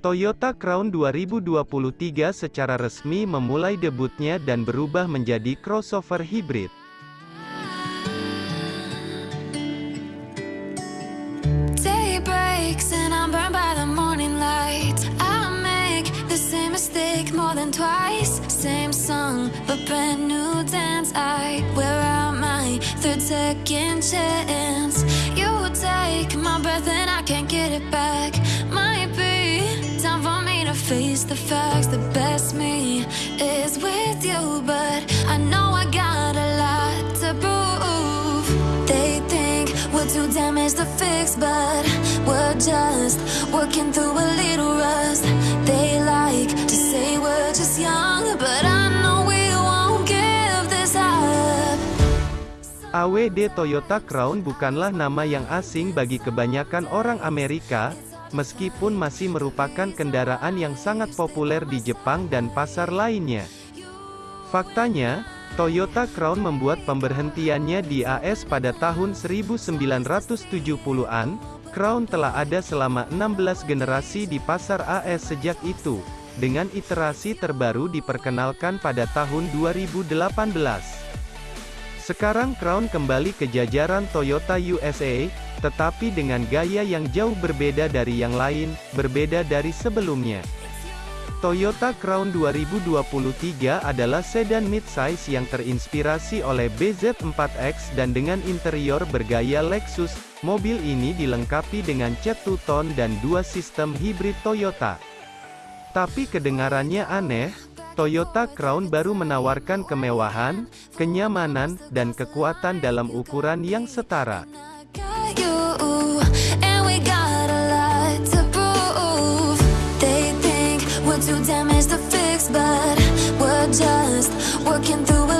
Toyota Crown 2023 secara resmi memulai debutnya dan berubah menjadi crossover third second chance. You take my breath and I can't get it back. Face the facts. The best me is with you, but I know I got a lot to prove. They think we're too damaged to fix, but we're just working through a little rust. They like to say we're just young, but I know we won't give this up. AWD Toyota Crown bukanlah nama yang asing bagi kebanyakan orang Amerika, meskipun masih merupakan kendaraan yang sangat populer di Jepang dan pasar lainnya. Faktanya, Toyota Crown membuat pemberhentiannya di AS pada tahun 1970-an, Crown telah ada selama 16 generasi di pasar AS sejak itu, dengan iterasi terbaru diperkenalkan pada tahun 2018. Sekarang Crown kembali ke jajaran Toyota USA, tetapi dengan gaya yang jauh berbeda dari yang lain, berbeda dari sebelumnya. Toyota Crown 2023 adalah sedan midsize yang terinspirasi oleh BZ4X dan dengan interior bergaya Lexus. Mobil ini dilengkapi dengan cat two-tone dan dua sistem hibrid Toyota. Tapi kedengarannya aneh, Toyota Crown baru menawarkan kemewahan, kenyamanan, dan kekuatan dalam ukuran yang setara. Too damaged to fix, but we're just working through a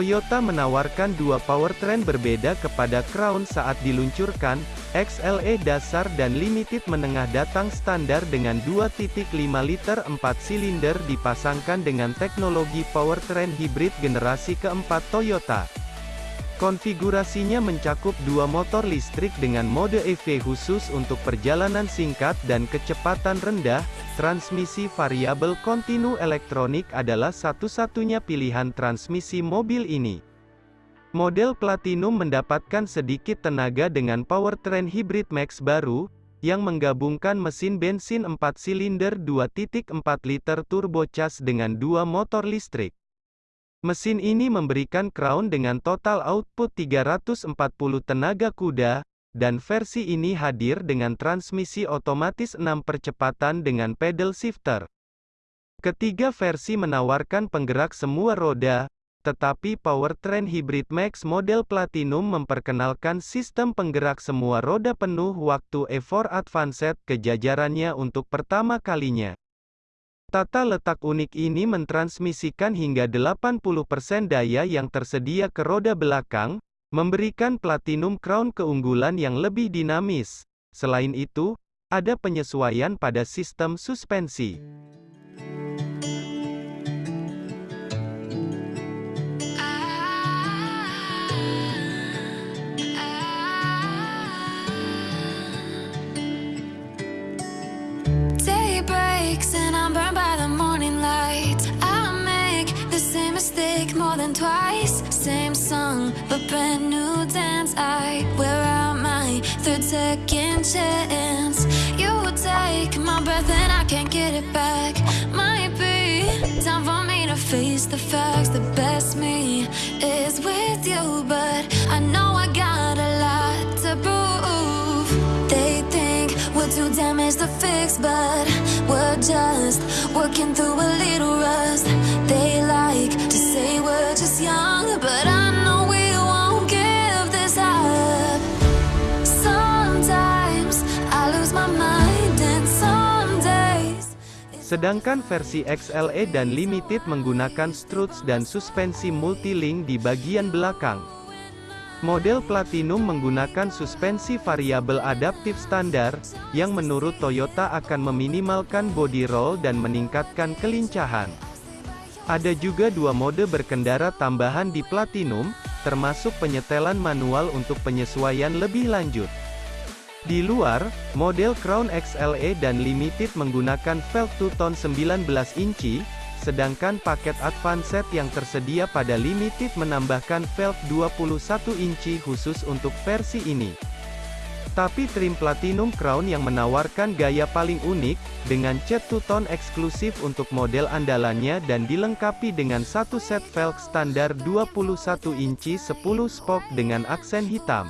Toyota menawarkan dua powertrain berbeda kepada Crown saat diluncurkan, XLE dasar dan Limited menengah datang standar dengan 2.5 liter 4 silinder dipasangkan dengan teknologi powertrain hibrid generasi keempat Toyota. Konfigurasinya mencakup dua motor listrik dengan mode EV khusus untuk perjalanan singkat dan kecepatan rendah, transmisi variabel kontinu elektronik adalah satu-satunya pilihan transmisi mobil ini. Model Platinum mendapatkan sedikit tenaga dengan powertrain hybrid Max baru, yang menggabungkan mesin bensin 4 silinder 2.4 liter turbocharged dengan dua motor listrik. Mesin ini memberikan Crown dengan total output 340 tenaga kuda, dan versi ini hadir dengan transmisi otomatis 6 percepatan dengan pedal shifter. Ketiga versi menawarkan penggerak semua roda, tetapi powertrain hybrid Max model Platinum memperkenalkan sistem penggerak semua roda penuh waktu E4 Advanced ke jajarannya untuk pertama kalinya. Tata letak unik ini mentransmisikan hingga 80% daya yang tersedia ke roda belakang, memberikan Platinum Crown keunggulan yang lebih dinamis. Selain itu, ada penyesuaian pada sistem suspensi. Second chance. You take my breath and I can't get it back. Might be time for me to face the facts. The best me is with you, but I know I got a lot to prove. They think we're too damaged to fix, but we're just working through a little rust. They like to say we're just young, but I Sedangkan versi XLE dan Limited menggunakan struts dan suspensi multilink di bagian belakang. Model Platinum menggunakan suspensi variabel adaptif standar, yang menurut Toyota akan meminimalkan body roll dan meningkatkan kelincahan. Ada juga dua mode berkendara tambahan di Platinum, termasuk penyetelan manual untuk penyesuaian lebih lanjut. Di luar, model Crown XLE dan Limited menggunakan velg two-tone 19 inci, sedangkan paket Advanced yang tersedia pada Limited menambahkan velg 21 inci khusus untuk versi ini. Tapi trim Platinum Crown yang menawarkan gaya paling unik, dengan cat two-tone eksklusif untuk model andalannya dan dilengkapi dengan satu set velg standar 21 inci 10 spoke dengan aksen hitam.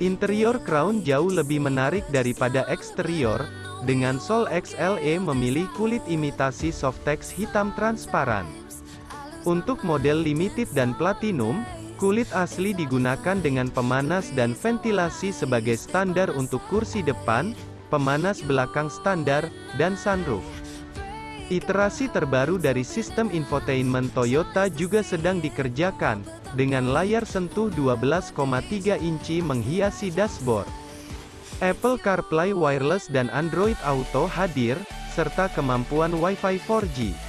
Interior Crown jauh lebih menarik daripada eksterior, dengan Sol XLE memilih kulit imitasi Softex hitam transparan. Untuk model limited dan platinum, kulit asli digunakan dengan pemanas dan ventilasi sebagai standar untuk kursi depan, pemanas belakang standar, dan sunroof. Iterasi terbaru dari sistem infotainment Toyota juga sedang dikerjakan, dengan layar sentuh 12,3 inci menghiasi dashboard. Apple CarPlay Wireless dan Android Auto hadir, serta kemampuan Wi-Fi 4G.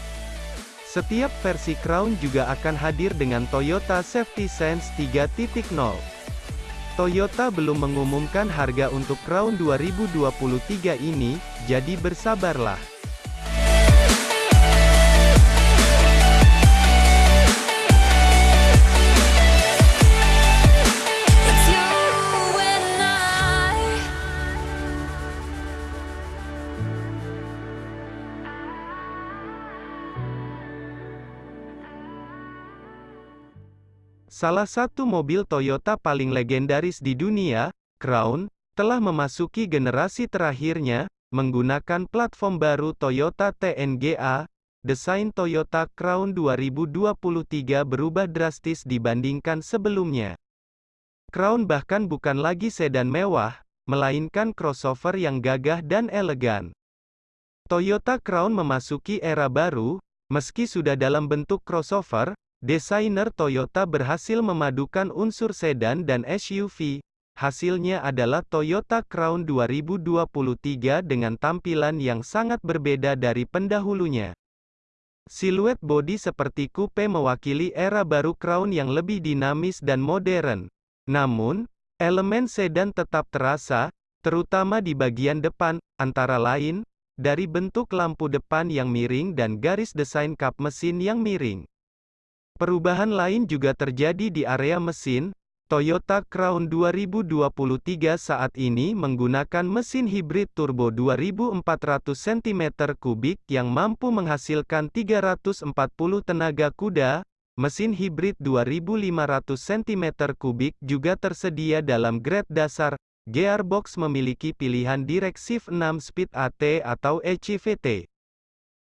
Setiap versi Crown juga akan hadir dengan Toyota Safety Sense 3.0. Toyota belum mengumumkan harga untuk Crown 2023 ini, jadi bersabarlah. Salah satu mobil Toyota paling legendaris di dunia, Crown, telah memasuki generasi terakhirnya, menggunakan platform baru Toyota TNGA. Desain Toyota Crown 2023 berubah drastis dibandingkan sebelumnya. Crown bahkan bukan lagi sedan mewah, melainkan crossover yang gagah dan elegan. Toyota Crown memasuki era baru, meski sudah dalam bentuk crossover, Desainer Toyota berhasil memadukan unsur sedan dan SUV. Hasilnya adalah Toyota Crown 2023 dengan tampilan yang sangat berbeda dari pendahulunya. Siluet bodi seperti coupe mewakili era baru Crown yang lebih dinamis dan modern. Namun, elemen sedan tetap terasa, terutama di bagian depan, antara lain, dari bentuk lampu depan yang miring dan garis desain kap mesin yang miring. Perubahan lain juga terjadi di area mesin. Toyota Crown 2023 saat ini menggunakan mesin hibrid turbo 2400 cm3 yang mampu menghasilkan 340 tenaga kuda. Mesin hibrid 2500 cm3 juga tersedia dalam grade dasar. Gearbox memiliki pilihan direksif 6 speed AT atau ECVT.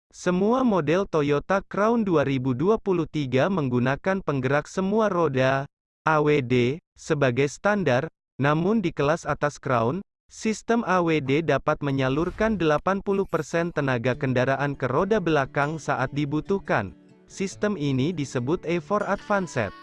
Semua model Toyota Crown 2023 menggunakan penggerak semua roda, AWD, sebagai standar, namun di kelas atas Crown, sistem AWD dapat menyalurkan 80% tenaga kendaraan ke roda belakang saat dibutuhkan. Sistem ini disebut A4 Advanced.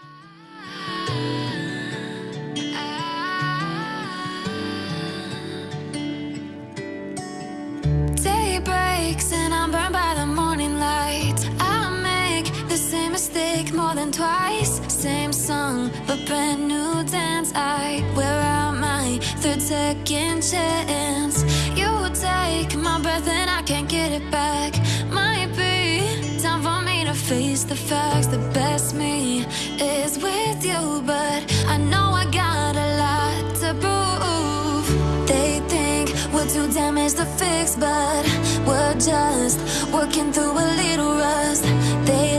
Song, but brand new dance. I wear out my third second chance. You take my breath and I can't get it back. Might be time for me to face the facts. The best me is with you, but I know I got a lot to prove. They think we're too damaged to fix, but we're just working through a little rust. They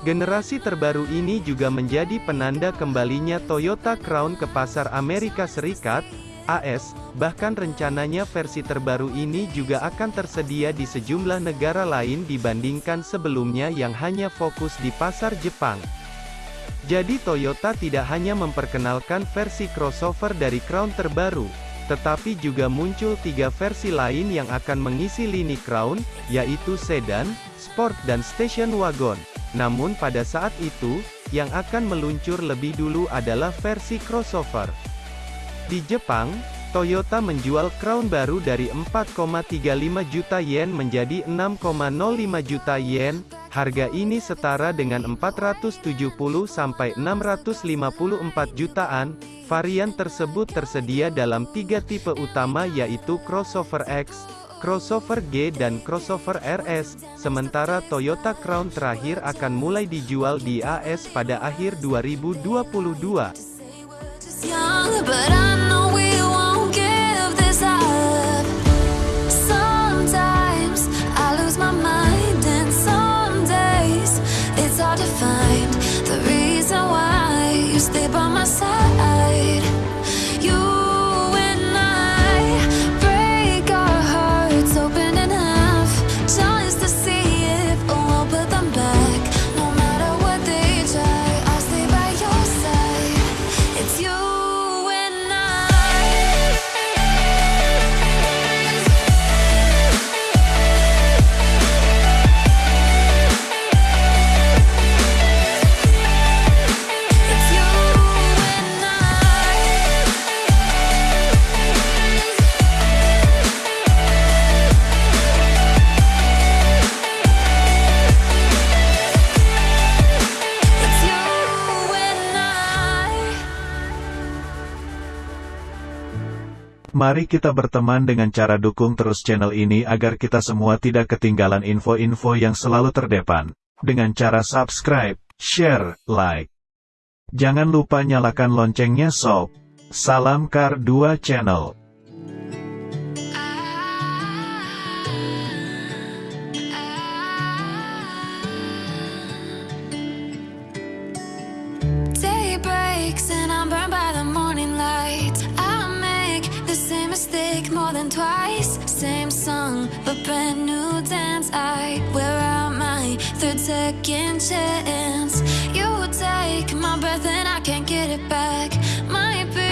Generasi terbaru ini juga menjadi penanda kembalinya Toyota Crown ke pasar Amerika Serikat, AS, bahkan rencananya versi terbaru ini juga akan tersedia di sejumlah negara lain dibandingkan sebelumnya yang hanya fokus di pasar Jepang. Jadi Toyota tidak hanya memperkenalkan versi crossover dari Crown terbaru, tetapi juga muncul tiga versi lain yang akan mengisi lini Crown, yaitu sedan, sport dan station wagon. Namun pada saat itu, yang akan meluncur lebih dulu adalah versi crossover. Di Jepang, Toyota menjual Crown baru dari 4,35 juta yen menjadi 6,05 juta yen. Harga ini setara dengan 470 sampai 654 jutaan. Varian tersebut tersedia dalam tiga tipe utama yaitu crossover X, crossover G dan crossover RS, sementara Toyota Crown terakhir akan mulai dijual di AS pada akhir 2022. stay by my side Mari kita berteman dengan cara dukung terus channel ini agar kita semua tidak ketinggalan info-info yang selalu terdepan. Dengan cara subscribe, share, like. Jangan lupa nyalakan loncengnya sob. Salam Kar 2 Channel. Twice, same song, but brand new dance. I wear out my third second chance. You take my breath and I can't get it back. Might be.